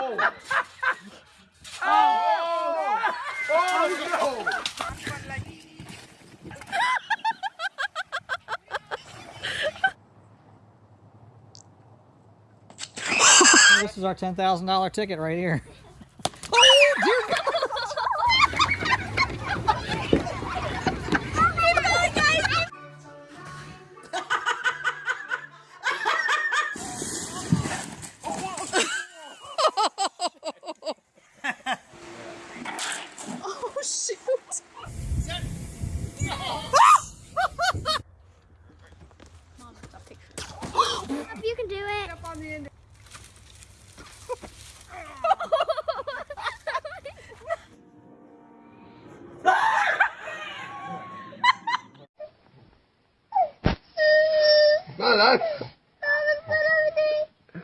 Oh. Oh. Oh, no. This is our $10,000 ticket right here. Oh, dear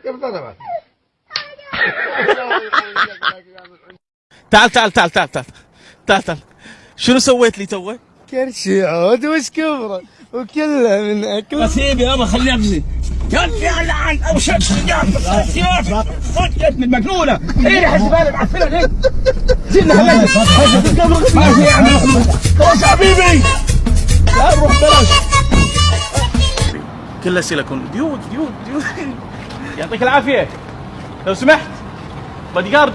كيف تعال تعال تعال تعال تعال تعال تعال. شنو سويت لي توه؟ كرشي عود وش كبره؟ وكله من أكل. نصيبي يابا خليه أبزي. يا لعن. أو شمس صدقت من مجنونه إيه حسبالي معفنه ليه؟ زين حبيبي يا حبيبي. لا روح بلاش. كلها سيليكون ديود ديود ديود يعطيك العافية. لو سمحت بادي جارد.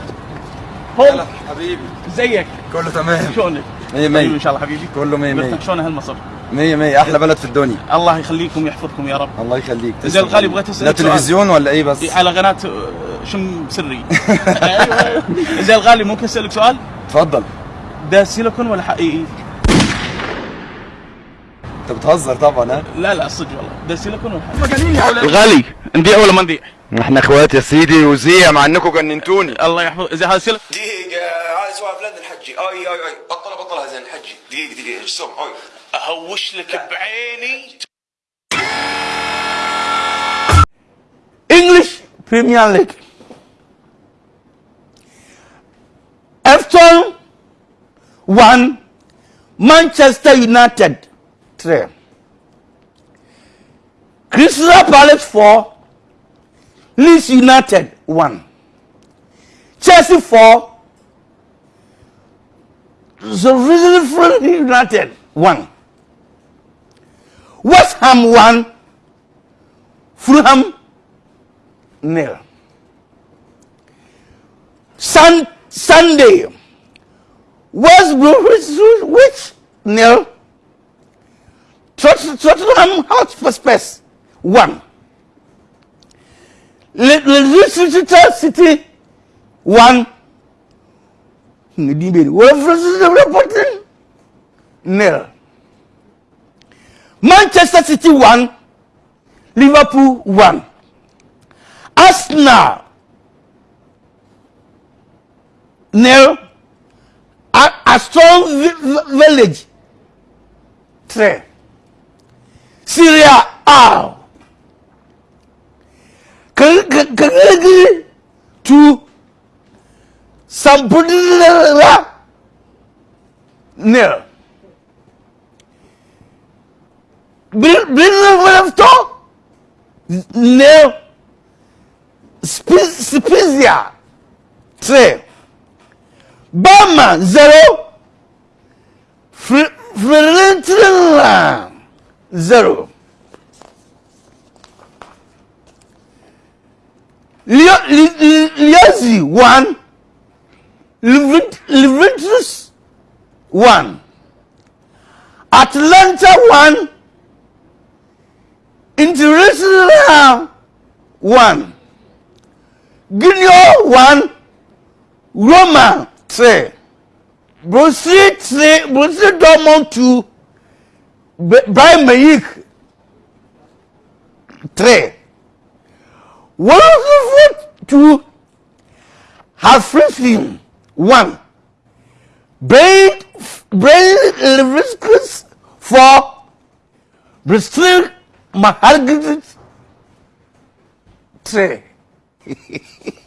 هو حبيبي. ازيك كله تمام. شلونك؟ مية طيب مية إن شاء الله حبيبي. كله مية مية. قلت شلون هالمصر؟ مية مية. أحلى بلد في الدنيا. الله يخليكم ويحفظكم يا رب. الله يخليك. زين الغالي بغيت أسألك لا تلفزيون ولا إيه بس؟ على قناة آه، شم سري. أيوة. زين الغالي ممكن أسألك سؤال؟ اتفضل ده سيليكون ولا حقيقي؟ انت بتهزر طبعا ها؟ لا لا صدق والله. ده سيليكون حقيقي؟ الغالي نبيع ولا ما نبيع؟ إحنا اخوات يا سيدي وزيع مع انكم جننتوني الله يحفظ. زين هذا سيليكون دقيقة هذا سؤال بلند الحجي. أي أي أي. بطلها بطلها زين الحجي. دقيقة دقيقة إيش سوم اي أهوش لك بعيني. English Premier League. Everton 1, Manchester United. 3. Crystal Palace 4, Leeds United 1. Chelsea 4, Sheffield United 1. West Ham 1, Fulham nil. Sun, Sunday, West Bromwich nil. Tottenham Hotspur Spurs one. Leicester City one. Ndin bẹ̀rẹ̀ Wolverhampton nil. Manchester City one. Liverpool one. Arsenal nil. A, a strong village three. Serie A Cagliari two Sampdoria nil Brentford nil Spe- Spezia 3 Bama 0 Fr- Fiorentina zero. Liazi one, Levitus one, Atlanta one, International one, Guinea one, Roma three, Brussels three, Brussels Dortmund two. B- Bayern Munich 3 Wolfsburg 2 Hoffenheim 1 Brain Brain Leverkusen 4 Bristol Mahargit 3